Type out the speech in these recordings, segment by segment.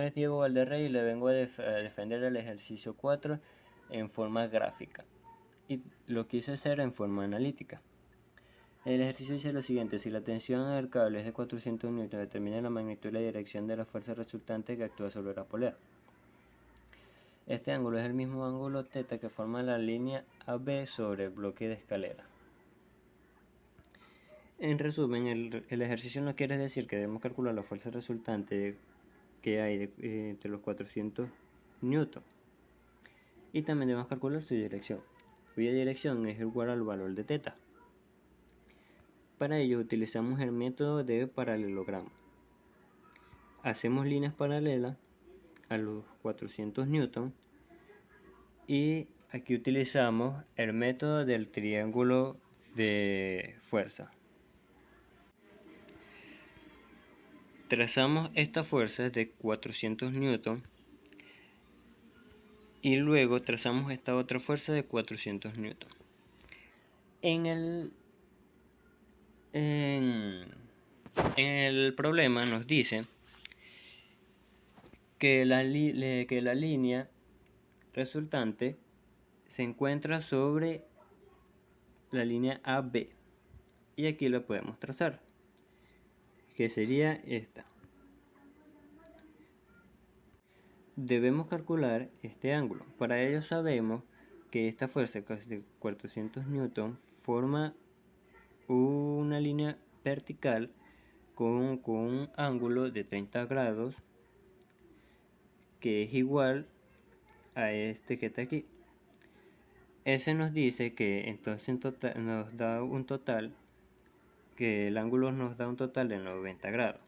es Diego Valderrey y le vengo a, defender el ejercicio 4 en forma gráfica y lo quise hacer en forma analítica. El ejercicio dice lo siguiente, si la tensión del cable es de 400 N, determina la magnitud y la dirección de la fuerza resultante que actúa sobre la polea. Este ángulo es el mismo ángulo θ que forma la línea AB sobre el bloque de escalera. En resumen, el, el ejercicio no quiere decir que debemos calcular la fuerza resultante que hay eh, entre los 400 newton. Y también debemos calcular su dirección cuya dirección es igual al valor de teta. Para ello utilizamos el método de paralelogramo. Hacemos líneas paralelas a los 400 newton y aquí utilizamos el método del triángulo de fuerza Trazamos esta fuerza de 400 newton y luego trazamos esta otra fuerza de 400 newton. En el, en, el problema nos dice que la, que la línea resultante se encuentra sobre la línea AB y aquí la podemos trazar que sería esta. Debemos calcular este ángulo. Para ello sabemos que esta fuerza de 400 newton forma una línea vertical con, con, un ángulo de 30 grados que es igual a este que está aquí. Ese nos dice que entonces nos da un total que el ángulo nos da un total de 90 grados.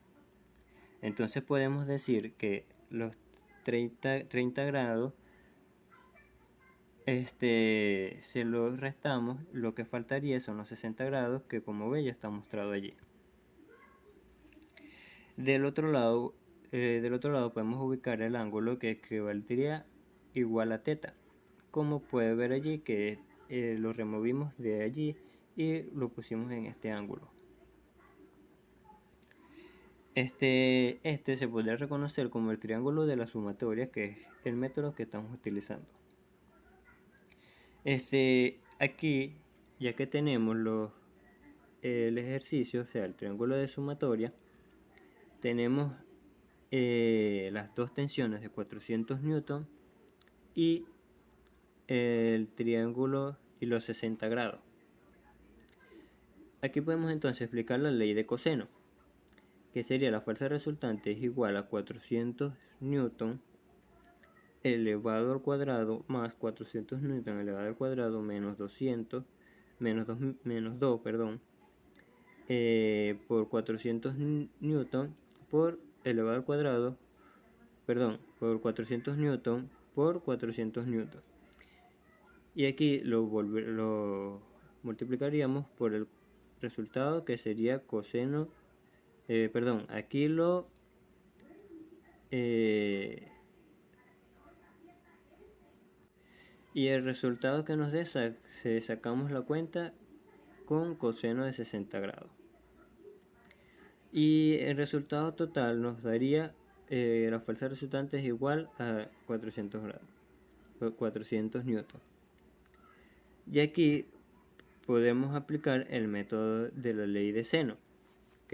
Entonces podemos decir que los 30, 30 grados este, se los restamos, lo que faltaría son los 60 grados que como ve ya está mostrado allí. Del otro lado, eh, del otro lado podemos ubicar el ángulo que equivaldría igual a teta. Como puede ver allí que eh, lo removimos de allí y lo pusimos en este ángulo. Este, este se podría reconocer como el triángulo de la sumatoria, que es el método que estamos utilizando. Este, aquí, ya que tenemos los, el ejercicio, o sea, el triángulo de sumatoria, tenemos eh, las dos tensiones de 400 newton y el triángulo y los 60 grados. Aquí podemos entonces explicar la ley de coseno que sería la fuerza resultante es igual a 400 newton elevado al cuadrado más 400 newton elevado al cuadrado menos 200 menos 2, menos 2 perdón eh, por 400 newton por elevado al cuadrado perdón por 400 newton por 400 newton. Y aquí lo, lo multiplicaríamos por el resultado que sería coseno eh, perdón, aquí lo eh, y el resultado que nos dé se sacamos la cuenta con coseno de 60 grados. Y el resultado total nos daría eh, la fuerza resultante es igual a 400 grados 400 newton y aquí podemos aplicar el método de la ley de seno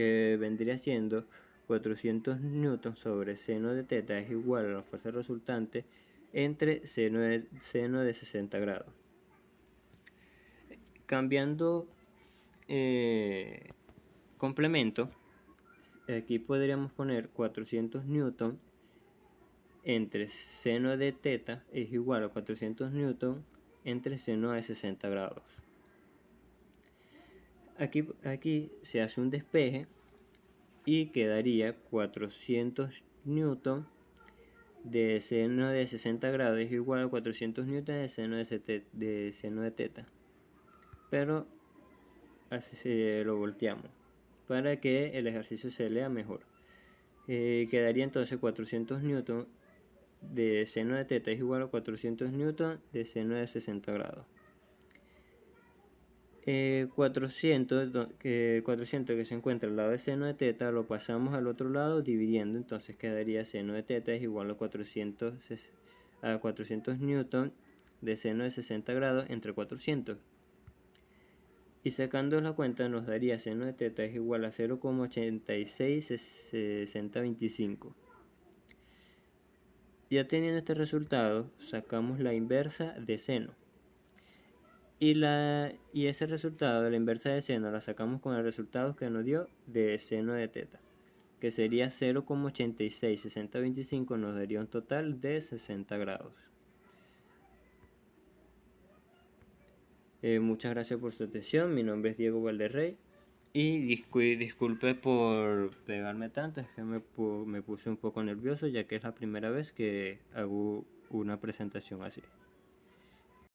que vendría siendo 400 newton sobre seno de teta es igual a la fuerza resultante entre seno de, seno de 60 grados. Cambiando eh, complemento, aquí podríamos poner 400 newton entre seno de teta es igual a 400 newton entre seno de 60 grados. Aquí, aquí se hace un despeje y quedaría 400 newton de seno de 60 grados es igual a 400 newton de seno de, seno de teta. Pero así lo volteamos para que el ejercicio se lea mejor. Eh, quedaría entonces 400 newton de seno de teta es igual a 400 newton de seno de 60 grados Eh, 400, que 400 que se encuentra al lado de seno de teta, lo pasamos al otro lado dividiendo, entonces quedaría seno de teta es igual a 400, a 400 newton de seno de 60 grados entre 400. Y sacando la cuenta nos daría seno de teta es igual a 0,866025. Ya teniendo este resultado, sacamos la inversa de seno. Y, la, y ese resultado de la inversa de seno la sacamos con el resultado que nos dio de seno de teta, que sería 0,866025, nos daría un total de 60 grados. Eh, muchas gracias por su atención, mi nombre es Diego Valderrey y disculpe por pegarme tanto, es que me, me puse un poco nervioso ya que es la primera vez que hago una presentación así.